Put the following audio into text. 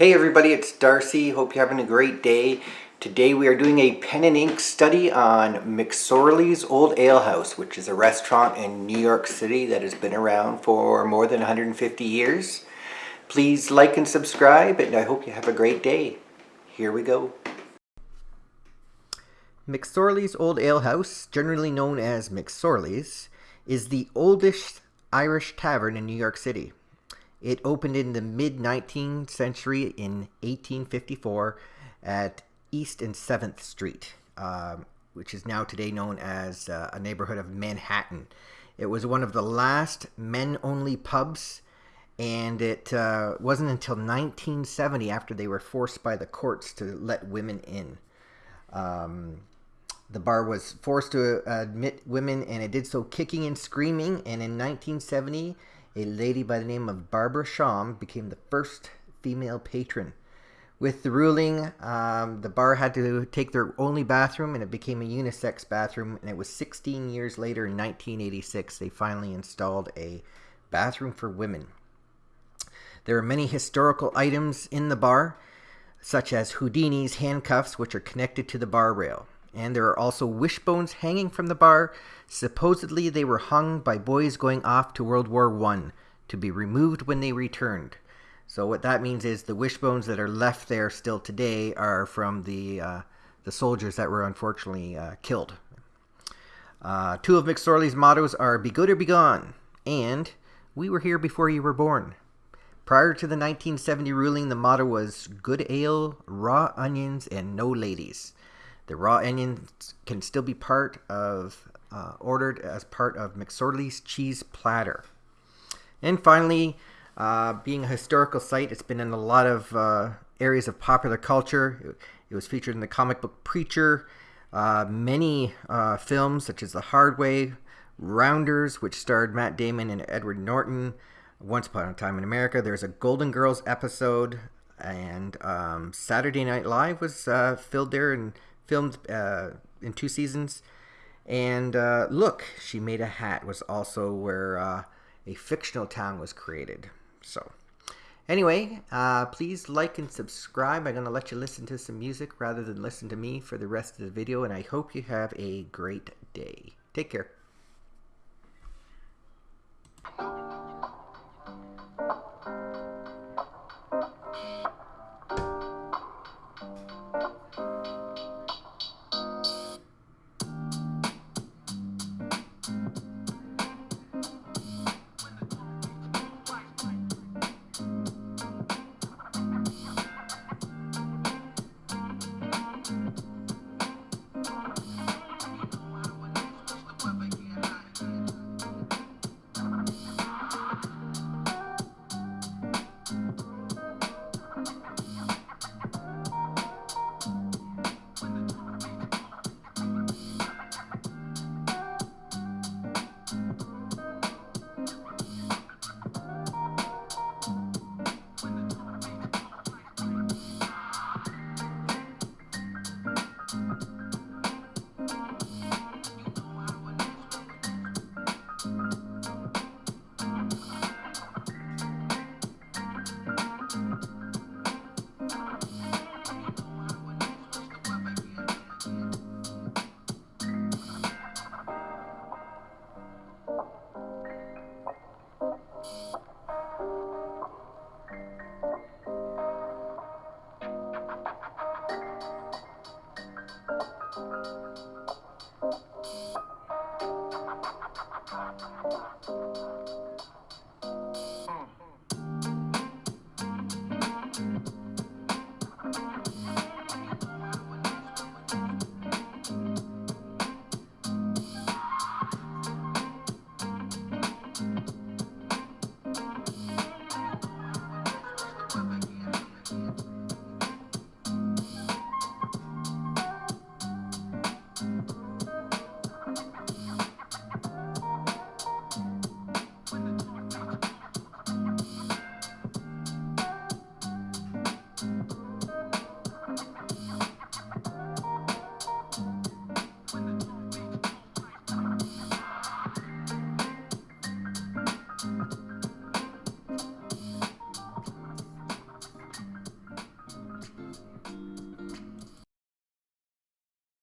Hey everybody, it's Darcy. Hope you're having a great day. Today we are doing a pen and ink study on McSorley's Old Ale House, which is a restaurant in New York City that has been around for more than 150 years. Please like and subscribe, and I hope you have a great day. Here we go. McSorley's Old Ale House, generally known as McSorley's, is the oldest Irish tavern in New York City. It opened in the mid 19th century in 1854 at East and 7th Street, um, which is now today known as uh, a neighborhood of Manhattan. It was one of the last men only pubs, and it uh, wasn't until 1970 after they were forced by the courts to let women in. Um, the bar was forced to admit women, and it did so kicking and screaming. And in 1970, a lady by the name of Barbara Shaum became the first female patron. With the ruling, um, the bar had to take their only bathroom, and it became a unisex bathroom. And it was 16 years later, in 1986, they finally installed a bathroom for women. There are many historical items in the bar, such as Houdini's handcuffs, which are connected to the bar rail. And there are also wishbones hanging from the bar. Supposedly, they were hung by boys going off to World War One to be removed when they returned. So what that means is the wishbones that are left there still today are from the uh, the soldiers that were unfortunately uh, killed. Uh, two of McSorley's mottos are "Be good or be gone," and "We were here before you were born." Prior to the 1970 ruling, the motto was "Good ale, raw onions, and no ladies." The raw onions can still be part of, uh, ordered as part of McSorley's cheese platter. And finally, uh, being a historical site, it's been in a lot of uh, areas of popular culture. It, was featured in the comic book Preacher, uh, many uh, films such as The Hard Way, Rounders, which starred Matt Damon and Edward Norton, Once Upon a Time in America. There's a Golden Girls episode, and um, Saturday Night Live was uh, filmed there and filmed uh, in two seasons. And uh, Look, She Made a Hat was also where uh, a fictional town was created. So, anyway, uh, please like and subscribe. I'm going to let you listen to some music rather than listen to me for the rest of the video. And I hope you have a great day. Take care.